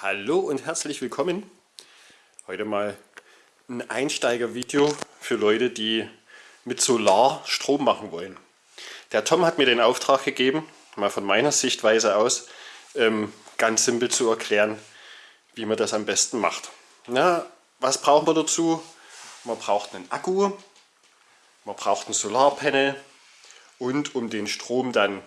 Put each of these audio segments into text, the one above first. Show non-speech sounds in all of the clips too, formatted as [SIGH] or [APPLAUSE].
Hallo und herzlich willkommen. Heute mal ein Einsteigervideo für Leute, die mit Solar Strom machen wollen. Der Tom hat mir den Auftrag gegeben, mal von meiner Sichtweise aus, ähm, ganz simpel zu erklären, wie man das am besten macht. Na, was brauchen wir dazu? Man braucht einen Akku, man braucht ein Solarpanel und um den Strom dann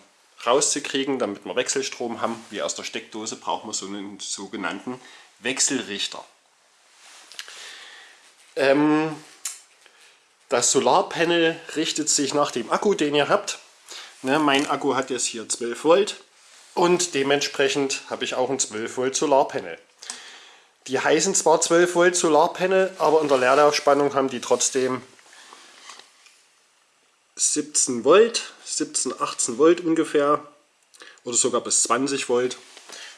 rauszukriegen, damit wir Wechselstrom haben, wie aus der Steckdose, brauchen wir so einen sogenannten Wechselrichter. Ähm, das Solarpanel richtet sich nach dem Akku, den ihr habt. Ne, mein Akku hat jetzt hier 12 Volt und dementsprechend habe ich auch ein 12 Volt Solarpanel. Die heißen zwar 12 Volt Solarpanel, aber in der Leerlaufspannung haben die trotzdem 17 Volt, 17, 18 Volt ungefähr oder sogar bis 20 Volt.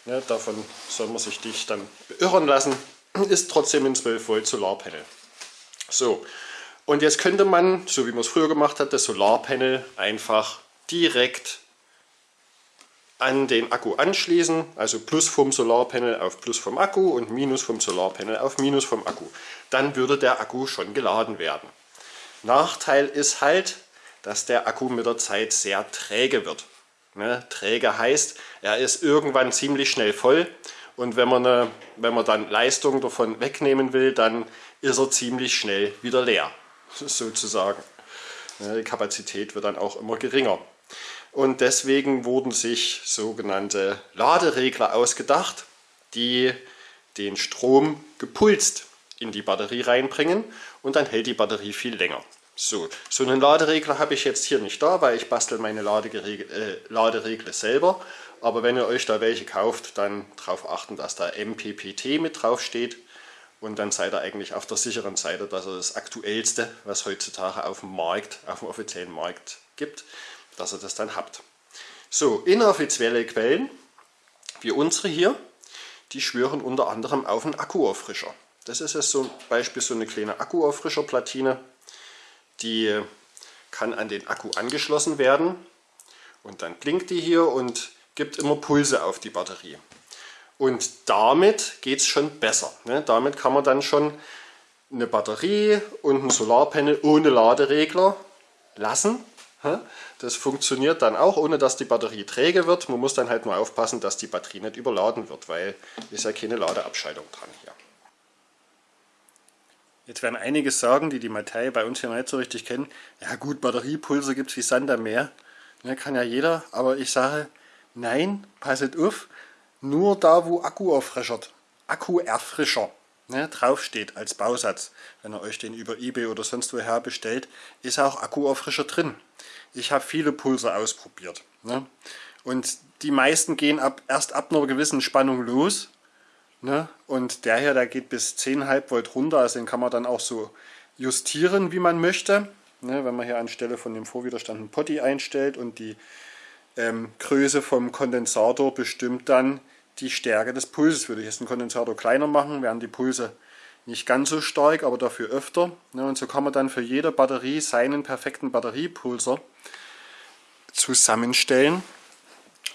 Ja, davon soll man sich dich dann beirren lassen. Ist trotzdem ein 12 Volt Solarpanel. So, und jetzt könnte man, so wie man es früher gemacht hat, das Solarpanel einfach direkt an den Akku anschließen, also Plus vom Solarpanel auf Plus vom Akku und Minus vom Solarpanel auf Minus vom Akku. Dann würde der Akku schon geladen werden. Nachteil ist halt, dass der Akku mit der Zeit sehr träge wird. Ne? Träge heißt, er ist irgendwann ziemlich schnell voll und wenn man, eine, wenn man dann Leistung davon wegnehmen will, dann ist er ziemlich schnell wieder leer, [LAUGHS] sozusagen. Ne? Die Kapazität wird dann auch immer geringer. Und deswegen wurden sich sogenannte Laderegler ausgedacht, die den Strom gepulst in die Batterie reinbringen und dann hält die Batterie viel länger. So, so einen Laderegler habe ich jetzt hier nicht da, weil ich bastel meine äh, Laderegler selber. Aber wenn ihr euch da welche kauft, dann darauf achten, dass da MPPT mit drauf steht. Und dann seid ihr eigentlich auf der sicheren Seite, dass ihr das aktuellste, was heutzutage auf dem Markt, auf dem offiziellen Markt gibt, dass ihr das dann habt. So, inoffizielle Quellen, wie unsere hier, die schwören unter anderem auf einen Akkuauffrischer. Das ist jetzt zum Beispiel so eine kleine Akkuauffrischerplatine die kann an den Akku angeschlossen werden und dann blinkt die hier und gibt immer Pulse auf die Batterie. Und damit geht es schon besser. Ne? Damit kann man dann schon eine Batterie und ein Solarpanel ohne Laderegler lassen. Das funktioniert dann auch, ohne dass die Batterie träge wird. Man muss dann halt nur aufpassen, dass die Batterie nicht überladen wird, weil ist ja keine Ladeabscheidung dran hier. Jetzt werden einige sagen, die die Materie bei uns hier nicht so richtig kennen, ja gut, Batteriepulse gibt es wie Sand am Meer. Ja, kann ja jeder, aber ich sage, nein, passet auf, nur da wo Akku erfrischert, Akkuerfrischer ne, draufsteht als Bausatz, wenn ihr euch den über Ebay oder sonst woher bestellt, ist auch Akkuerfrischer drin. Ich habe viele Pulse ausprobiert. Ne? Und die meisten gehen ab, erst ab einer gewissen Spannung los Ne? Und der hier, der geht bis 10,5 Volt runter, also den kann man dann auch so justieren, wie man möchte. Ne? Wenn man hier anstelle von dem Vorwiderstand einen Potti einstellt und die ähm, Größe vom Kondensator bestimmt dann die Stärke des Pulses. Würde ich jetzt den Kondensator kleiner machen, wären die Pulse nicht ganz so stark, aber dafür öfter. Ne? Und so kann man dann für jede Batterie seinen perfekten Batteriepulser zusammenstellen.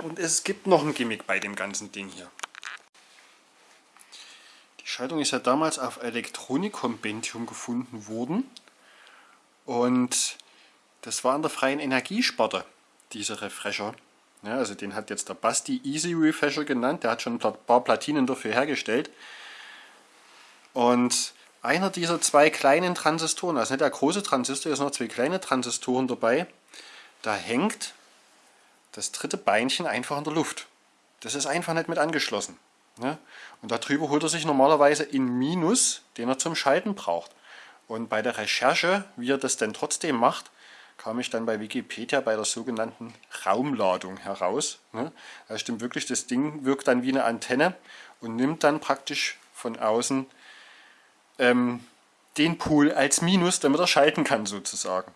Und es gibt noch ein Gimmick bei dem ganzen Ding hier. Schaltung ist ja damals auf Elektronik-Kompendium gefunden worden. Und das war in der freien Energiesparte, dieser Refresher. Ja, also den hat jetzt der Basti Easy Refresher genannt. Der hat schon ein paar Platinen dafür hergestellt. Und einer dieser zwei kleinen Transistoren, also nicht der große Transistor, ist noch zwei kleine Transistoren dabei. Da hängt das dritte Beinchen einfach in der Luft. Das ist einfach nicht mit angeschlossen. Ne? Und darüber holt er sich normalerweise in Minus, den er zum Schalten braucht. Und bei der Recherche, wie er das denn trotzdem macht, kam ich dann bei Wikipedia bei der sogenannten Raumladung heraus. Ne? Das stimmt wirklich, das Ding wirkt dann wie eine Antenne und nimmt dann praktisch von außen ähm, den Pool als Minus, damit er schalten kann sozusagen.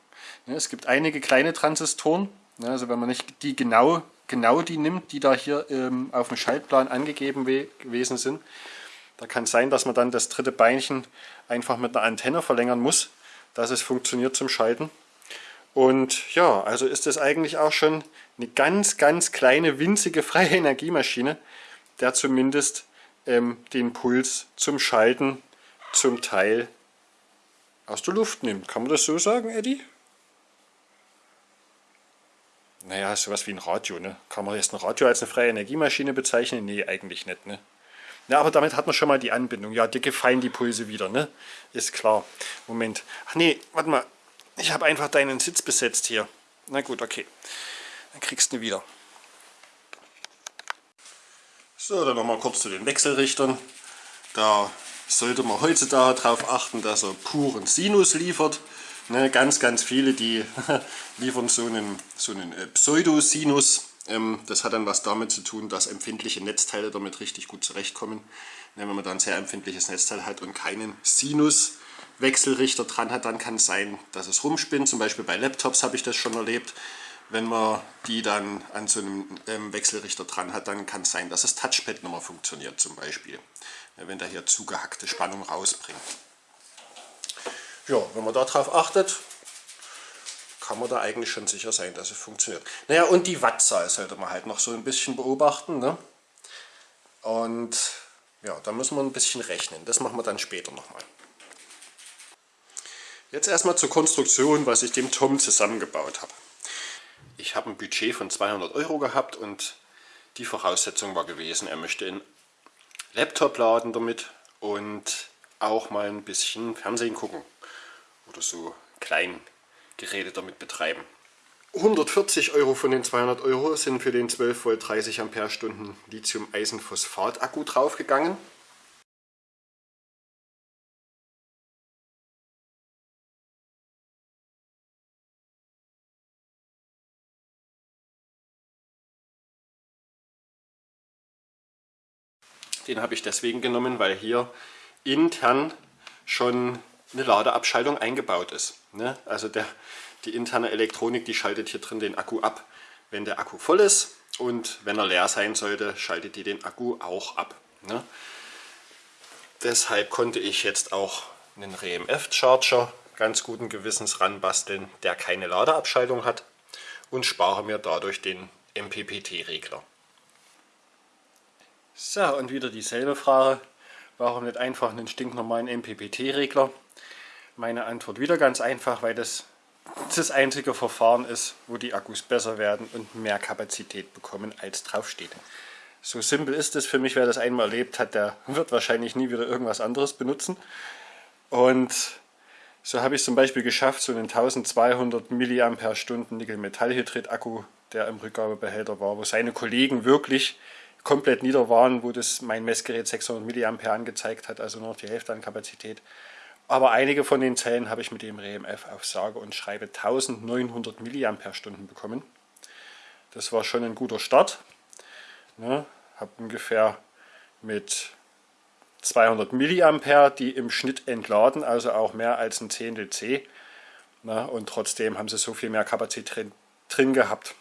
Ne? Es gibt einige kleine Transistoren, also wenn man nicht die genau genau die nimmt, die da hier ähm, auf dem Schaltplan angegeben gewesen sind. Da kann es sein, dass man dann das dritte Beinchen einfach mit einer Antenne verlängern muss, dass es funktioniert zum Schalten. Und ja, also ist das eigentlich auch schon eine ganz, ganz kleine, winzige freie [LAUGHS] Energiemaschine, der zumindest ähm, den Puls zum Schalten zum Teil aus der Luft nimmt. Kann man das so sagen, Eddie? Naja, sowas wie ein Radio, ne? Kann man jetzt ein Radio als eine freie Energiemaschine bezeichnen? Nee, eigentlich nicht, ne? Ja, aber damit hat man schon mal die Anbindung. Ja, dir gefallen die Pulse wieder, ne? Ist klar. Moment. Ach nee, warte mal. Ich habe einfach deinen Sitz besetzt hier. Na gut, okay. Dann kriegst du ihn wieder. So, dann nochmal kurz zu den Wechselrichtern. Da sollte man heutzutage darauf achten, dass er puren Sinus liefert. Ne, ganz, ganz viele, die [LAUGHS] liefern so einen, so einen äh, Pseudosinus. Ähm, das hat dann was damit zu tun, dass empfindliche Netzteile damit richtig gut zurechtkommen. Ne, wenn man dann ein sehr empfindliches Netzteil hat und keinen Sinus-Wechselrichter dran hat, dann kann es sein, dass es rumspinnt. Zum Beispiel bei Laptops habe ich das schon erlebt. Wenn man die dann an so einem ähm, Wechselrichter dran hat, dann kann es sein, dass das Touchpad mehr funktioniert zum Beispiel. wenn der hier zugehackte Spannung rausbringt. Ja, wenn man darauf achtet, kann man da eigentlich schon sicher sein, dass es funktioniert. Naja, und die Wattzahl sollte man halt noch so ein bisschen beobachten. Ne? Und ja, da müssen wir ein bisschen rechnen. Das machen wir dann später nochmal. Jetzt erstmal zur Konstruktion, was ich dem Tom zusammengebaut habe. Ich habe ein Budget von 200 Euro gehabt und die Voraussetzung war gewesen, er möchte einen Laptop laden damit und auch mal ein bisschen Fernsehen gucken oder so Kleingeräte damit betreiben. 140 Euro von den 200 Euro sind für den 12 Volt 30 Ampere-Stunden Lithium-Eisenphosphat-Akku draufgegangen. Den habe ich deswegen genommen, weil hier intern schon eine Ladeabschaltung eingebaut ist. Ne? Also der, die interne Elektronik, die schaltet hier drin den Akku ab, wenn der Akku voll ist und wenn er leer sein sollte, schaltet die den Akku auch ab. Ne? Deshalb konnte ich jetzt auch einen RMF-Charger ganz guten Gewissens ranbasteln, der keine Ladeabschaltung hat und spare mir dadurch den MPPT-Regler. So, und wieder dieselbe Frage. Warum nicht einfach einen stinknormalen MPPT-Regler? Meine Antwort wieder ganz einfach, weil das das einzige Verfahren ist, wo die Akkus besser werden und mehr Kapazität bekommen, als draufsteht. So simpel ist es für mich, wer das einmal erlebt hat, der wird wahrscheinlich nie wieder irgendwas anderes benutzen. Und so habe ich zum Beispiel geschafft, so einen 1200 mAh Nickel-Metallhydrid-Akku, der im Rückgabebehälter war, wo seine Kollegen wirklich komplett nieder waren, wo das mein Messgerät 600 mA angezeigt hat, also nur noch die Hälfte an Kapazität. Aber einige von den Zellen habe ich mit dem RMF auf sage und schreibe 1900 mAh bekommen. Das war schon ein guter Start. Ne, habe ungefähr mit 200 mA, die im Schnitt entladen, also auch mehr als ein Zehntel C. Ne, und trotzdem haben sie so viel mehr Kapazität drin, drin gehabt.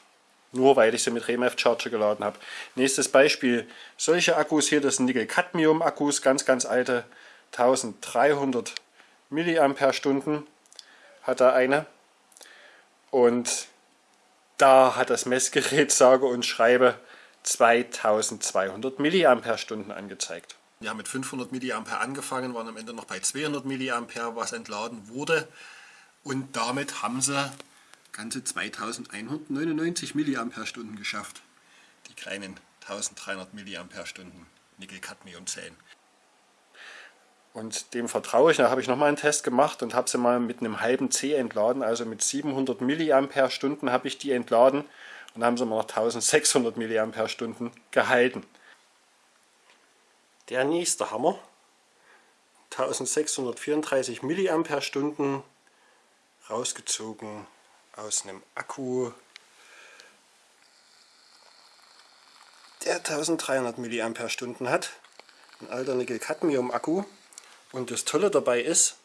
Nur weil ich sie mit RMF Charger geladen habe. Nächstes Beispiel, solche Akkus hier, das sind Nickel-Cadmium-Akkus, ganz, ganz alte, 1300 Milliampere-Stunden hat er eine. Und da hat das Messgerät [LAUGHS] sage und schreibe 2200 Milliampere-Stunden angezeigt. Wir haben mit 500 Milliampere angefangen, waren am Ende noch bei 200 Milliampere, was entladen wurde. Und damit haben sie ganze 2199 Milliampere-Stunden geschafft. Die kleinen 1300 Milliampere-Stunden Nickel-Cadmium-Zellen. Und dem vertraue ich. Da habe ich nochmal einen Test gemacht und habe sie mal mit einem halben C entladen. Also mit 700 mAh habe ich die entladen und haben sie mal noch 1600 mAh gehalten. Der nächste Hammer. 1634 mAh rausgezogen aus einem Akku, der 1300 mAh hat. Ein alter Nickel-Cadmium-Akku. Und das Tolle dabei ist,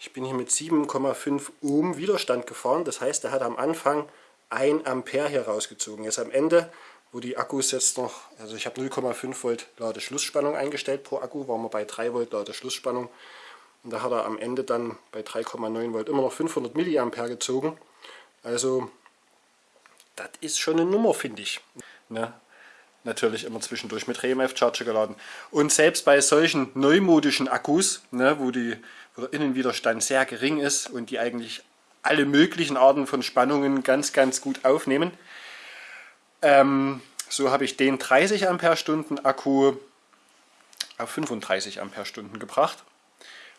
ich bin hier mit 7,5 Ohm Widerstand gefahren. Das heißt, er hat am Anfang 1 Ampere hier rausgezogen. Jetzt am Ende, wo die Akkus jetzt noch, also ich habe 0,5 Volt Ladeschlussspannung eingestellt pro Akku, waren wir bei 3 Volt Ladeschlussspannung. Und da hat er am Ende dann bei 3,9 Volt immer noch 500 Milliampere gezogen. Also, das ist schon eine Nummer, finde ich. Ne? Natürlich immer zwischendurch mit RMF Charger geladen. Und selbst bei solchen neumodischen Akkus, ne, wo, die, wo der Innenwiderstand sehr gering ist und die eigentlich alle möglichen Arten von Spannungen ganz, ganz gut aufnehmen, ähm, so habe ich den 30 Ampere-Stunden Akku auf 35 Ampere-Stunden gebracht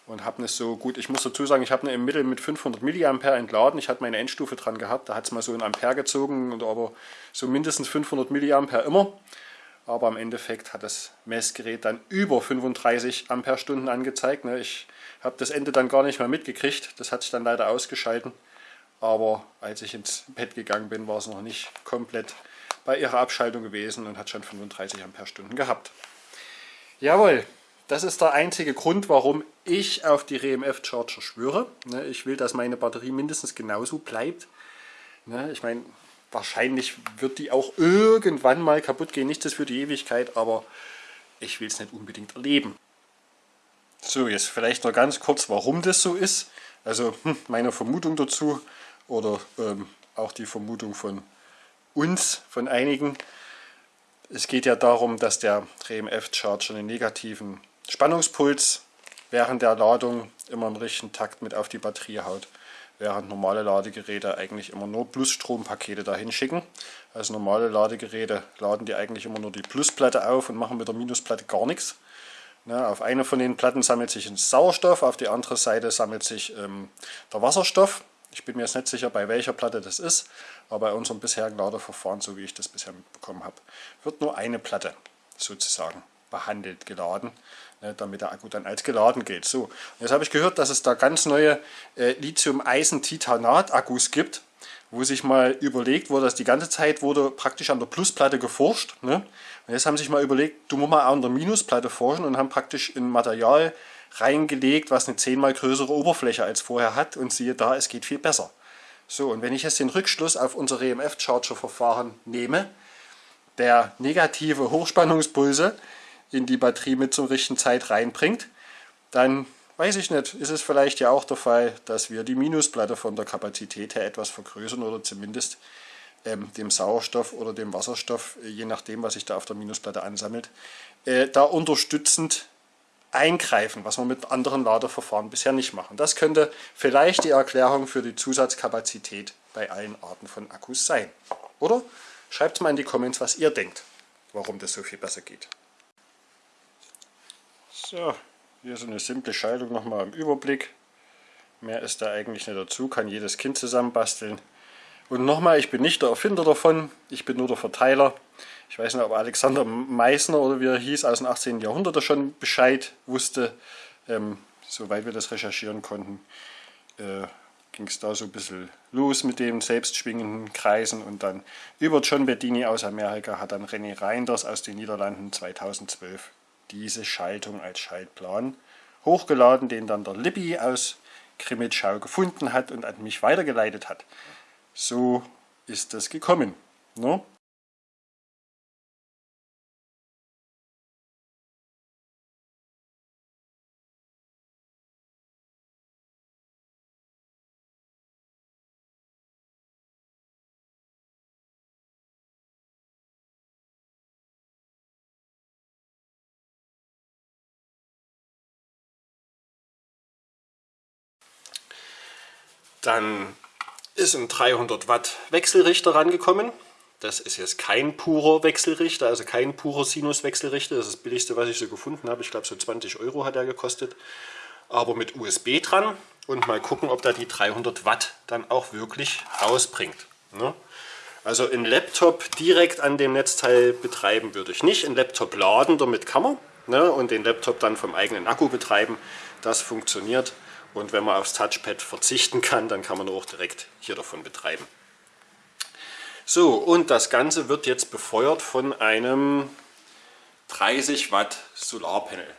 und habe es so gut, ich muss dazu sagen, ich habe eine im Mittel mit 500 mA entladen. Ich hatte meine Endstufe dran gehabt, da hat es mal so ein Ampere gezogen, und aber so mindestens 500 mA immer. Aber im Endeffekt hat das Messgerät dann über 35 Ampere-Stunden angezeigt. Ne? Ich habe das Ende dann gar nicht mehr mitgekriegt, das hat sich dann leider ausgeschalten. Aber als ich ins Bett gegangen bin, war es noch nicht komplett bei ihrer Abschaltung gewesen und hat schon 35 Ampere-Stunden gehabt. Jawohl, das ist der einzige Grund, warum ich auf die RMF Charger schwöre. Ne, ich will, dass meine Batterie mindestens genauso bleibt. Ne, ich meine, wahrscheinlich wird die auch irgendwann mal kaputt gehen. Nichts ist für die Ewigkeit, aber ich will es nicht unbedingt erleben. So, jetzt vielleicht noch ganz kurz, warum das so ist. Also hm, meine Vermutung dazu oder ähm, auch die Vermutung von uns, von einigen. Es geht ja darum, dass der RMF Charger einen negativen Spannungspuls während der Ladung immer im richtigen Takt mit auf die Batterie haut, während normale Ladegeräte eigentlich immer nur Plusstrompakete dahin schicken. Also normale Ladegeräte laden die eigentlich immer nur die Plusplatte auf und machen mit der Minusplatte gar nichts. Ne, auf eine von den Platten sammelt sich ein Sauerstoff, auf die andere Seite sammelt sich ähm, der Wasserstoff. Ich bin mir jetzt nicht sicher, bei welcher Platte das ist, aber bei unserem bisherigen Ladeverfahren, so wie ich das bisher mitbekommen habe, wird nur eine Platte sozusagen behandelt, geladen, ne, damit der Akku dann als geladen geht. So, jetzt habe ich gehört, dass es da ganz neue äh, Lithium-Eisen-Titanat-Akkus gibt, wo sich mal überlegt wurde, dass die ganze Zeit wurde praktisch an der Plusplatte geforscht. Ne? Und jetzt haben sich mal überlegt, du musst mal an der Minusplatte forschen und haben praktisch ein Material reingelegt, was eine zehnmal größere Oberfläche als vorher hat und siehe da, es geht viel besser. So, und wenn ich jetzt den Rückschluss auf unser EMF-Charger-Verfahren nehme, der negative Hochspannungspulse in die Batterie mit zur richtigen Zeit reinbringt, dann weiß ich nicht, ist es vielleicht ja auch der Fall, dass wir die Minusplatte von der Kapazität her etwas vergrößern oder zumindest ähm, dem Sauerstoff oder dem Wasserstoff, äh, je nachdem, was sich da auf der Minusplatte ansammelt, äh, da unterstützend eingreifen, was wir mit anderen Ladeverfahren bisher nicht machen. Das könnte vielleicht die Erklärung für die Zusatzkapazität bei allen Arten von Akkus sein. Oder schreibt mal in die Comments, was ihr denkt, warum das so viel besser geht. So, hier so eine simple Schaltung nochmal im Überblick. Mehr ist da eigentlich nicht dazu, kann jedes Kind zusammenbasteln. Und nochmal, ich bin nicht der Erfinder davon, ich bin nur der Verteiler. Ich weiß nicht, ob Alexander Meissner oder wie er hieß, aus dem 18. Jahrhundert schon Bescheid wusste. Ähm, soweit wir das recherchieren konnten, äh, ging es da so ein bisschen los mit den selbstschwingenden Kreisen und dann über John Bedini aus Amerika hat dann René Reinders aus den Niederlanden 2012 diese Schaltung als Schaltplan hochgeladen, den dann der Lippi aus Krimitschau gefunden hat und an mich weitergeleitet hat. So ist das gekommen. Ne? Dann ist ein 300 Watt Wechselrichter rangekommen. Das ist jetzt kein purer Wechselrichter, also kein purer Sinus-Wechselrichter. Das ist das billigste, was ich so gefunden habe. Ich glaube, so 20 Euro hat er gekostet. Aber mit USB dran und mal gucken, ob da die 300 Watt dann auch wirklich rausbringt. Ne? Also ein Laptop direkt an dem Netzteil betreiben würde ich nicht. Ein Laptop laden, damit kann man. Ne? Und den Laptop dann vom eigenen Akku betreiben. Das funktioniert. Und wenn man aufs Touchpad verzichten kann, dann kann man auch direkt hier davon betreiben. So, und das Ganze wird jetzt befeuert von einem 30 Watt Solarpanel.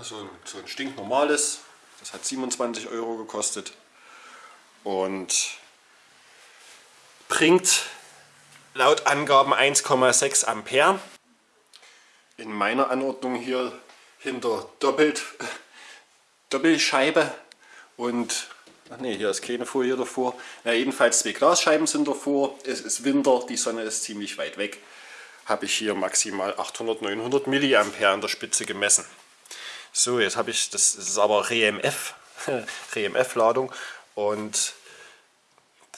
so, ein, so ein stinknormales, das hat 27 Euro gekostet und bringt laut Angaben 1,6 Ampere in meiner Anordnung hier hinter doppelt, Doppelscheibe und Ach nee, hier ist keine Folie davor. Ja, jedenfalls zwei Glasscheiben sind davor. Es ist Winter, die Sonne ist ziemlich weit weg. Habe ich hier maximal 800, 900 Milliampere an der Spitze gemessen. So, jetzt habe ich, das ist aber REMF, [LAUGHS] REMF-Ladung und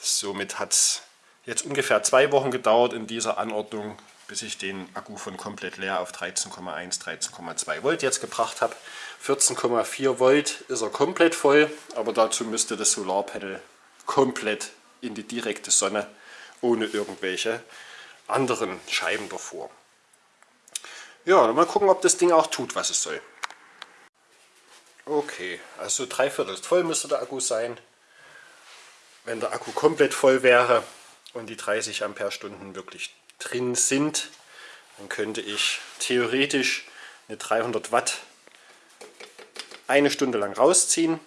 somit hat es jetzt ungefähr zwei Wochen gedauert in dieser Anordnung, bis ich den Akku von komplett leer auf 13,1, 13,2 Volt jetzt gebracht habe. 14,4 Volt ist er komplett voll, aber dazu müsste das Solarpanel komplett in die direkte Sonne, ohne irgendwelche anderen Scheiben davor. Ja, dann mal gucken, ob das Ding auch tut, was es soll. Okay, also drei Viertel voll müsste der Akku sein. Wenn der Akku komplett voll wäre und die 30 Ampere-Stunden wirklich drin sind, dann könnte ich theoretisch eine 300 Watt eine Stunde lang rausziehen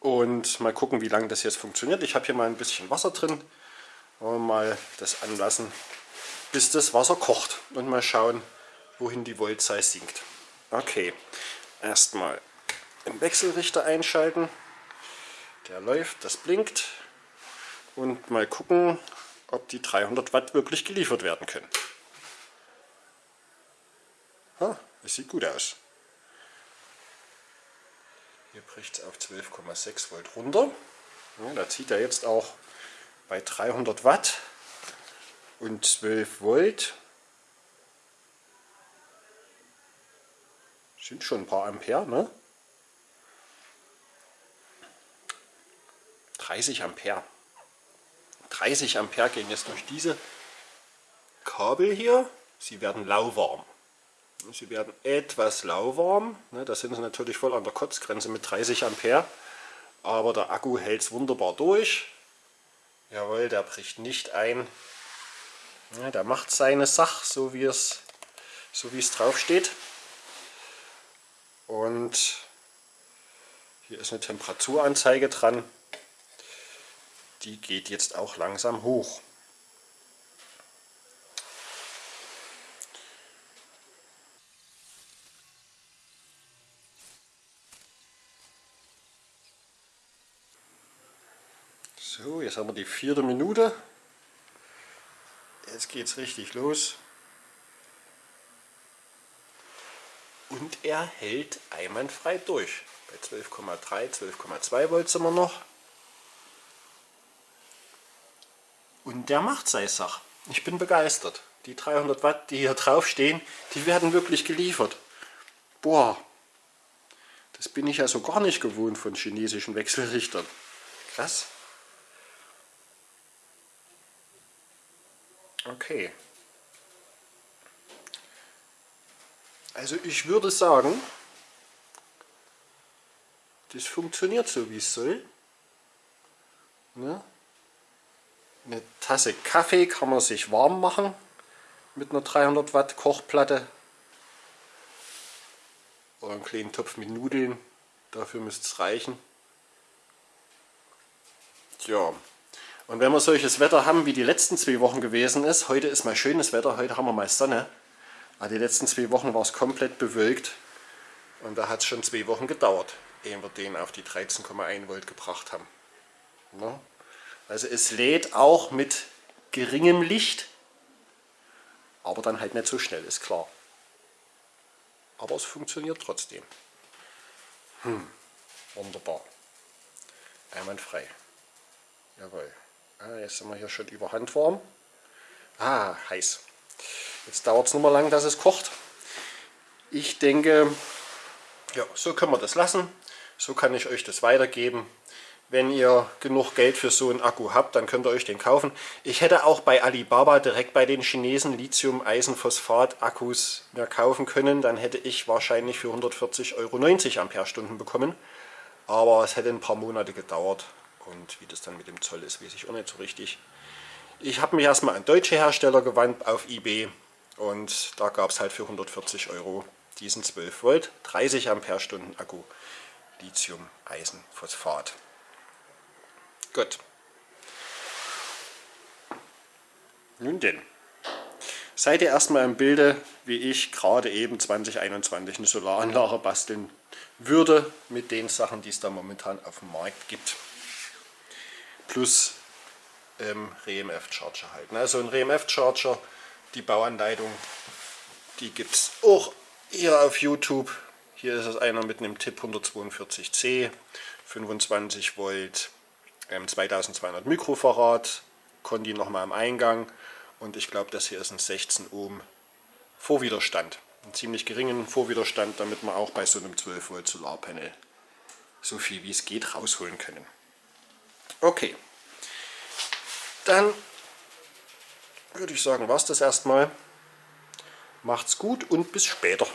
und mal gucken, wie lange das jetzt funktioniert. Ich habe hier mal ein bisschen Wasser drin. Mal das anlassen, bis das Wasser kocht und mal schauen, wohin die Voltzahl sinkt. Okay, erstmal den Wechselrichter einschalten. Der läuft, das blinkt. Und mal gucken, ob die 300 Watt wirklich geliefert werden können. Ah, das sieht gut aus. Hier bricht es auf 12,6 Volt runter. Ja, da zieht er jetzt auch bei 300 Watt und 12 Volt Sind schon ein paar Ampere, ne? 30 Ampere. 30 Ampere gehen jetzt durch diese Kabel hier. Sie werden lauwarm. Sie werden etwas lauwarm. Ne? Da sind sie natürlich voll an der Kotzgrenze mit 30 Ampere. Aber der Akku hält es wunderbar durch. Jawohl, der bricht nicht ein. Ja, der macht seine Sache, so wie es, so wie es drauf steht. Und hier ist eine Temperaturanzeige dran. Die geht jetzt auch langsam hoch. So, jetzt haben wir die vierte Minute. Jetzt geht es richtig los. und er hält einwandfrei durch. Bei 12,3, 12,2 Volt sind wir noch. Und der macht seine Sache. Ich bin begeistert. Die 300 Watt, die hier drauf stehen, die werden wirklich geliefert. Boah, das bin ich also gar nicht gewohnt von chinesischen Wechselrichtern. Krass. Okay. Also ich würde sagen, das funktioniert so wie es soll. Ne? Eine Tasse Kaffee kann man sich warm machen mit einer 300 Watt Kochplatte oder einen kleinen Topf mit Nudeln, dafür müsste es reichen. Tja, und wenn wir solches Wetter haben, wie die letzten zwei Wochen gewesen ist, heute ist mal schönes Wetter, heute haben wir mal Sonne, aber die letzten zwei Wochen war es komplett bewölkt und da hat es schon zwei Wochen gedauert, ehe wir den auf die 13,1 Volt gebracht haben. Ja. Also es lädt auch mit geringem Licht, aber dann halt nicht so schnell, ist klar. Aber es funktioniert trotzdem. Hm, wunderbar. Einwandfrei. Jawohl. Ah, jetzt sind wir hier schon über Handwarm. Ah, heiß. Jetzt dauert es nur mal lang, dass es kocht. Ich denke, ja, so können wir das lassen. So kann ich euch das weitergeben. Wenn ihr genug Geld für so einen Akku habt, dann könnt ihr euch den kaufen. Ich hätte auch bei Alibaba direkt bei den Chinesen Lithium-Eisenphosphat-Akkus mehr kaufen können. Dann hätte ich wahrscheinlich für 140 Euro 90 Ampere-Stunden bekommen. Aber es hätte ein paar Monate gedauert. Und wie das dann mit dem Zoll ist, weiß ich auch nicht so richtig. Ich habe mich erstmal an deutsche Hersteller gewandt auf eBay und da gab es halt für 140 Euro diesen 12 Volt 30 Ampere Stunden Akku Lithium Eisen Phosphat. Gut. Nun denn, seid ihr erstmal im Bilde, wie ich gerade eben 2021 eine Solaranlage basteln würde mit den Sachen, die es da momentan auf dem Markt gibt. Plus ähm, RMF-Charger halt. Also ein RMF-Charger, die Bauanleitung, die gibt es auch hier auf YouTube. Hier ist es einer mit einem Tipp 142C, 25 Volt, ähm, 2200 Mikrofarad, Conti nochmal am Eingang und ich glaube das hier ist ein 16 Ohm Vorwiderstand. Einen ziemlich geringen Vorwiderstand, damit wir auch bei so einem 12 Volt Solarpanel so viel wie es geht rausholen können. Okay, dann würde ich sagen, war es das erstmal. Macht's gut und bis später.